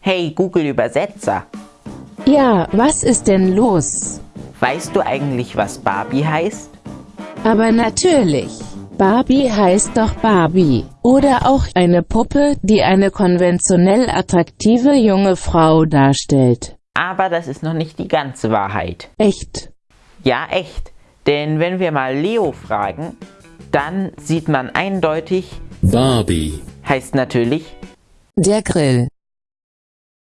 Hey Google Übersetzer, Ja, was ist denn los? weißt du eigentlich, was Barbie heißt? Aber natürlich. Barbie heißt doch Barbie. Oder auch eine Puppe, die eine konventionell attraktive junge Frau darstellt. Aber das ist noch nicht die ganze Wahrheit. Echt. Ja, echt. Denn wenn wir mal Leo fragen, dann sieht man eindeutig, Barbie, heißt natürlich Der Grill.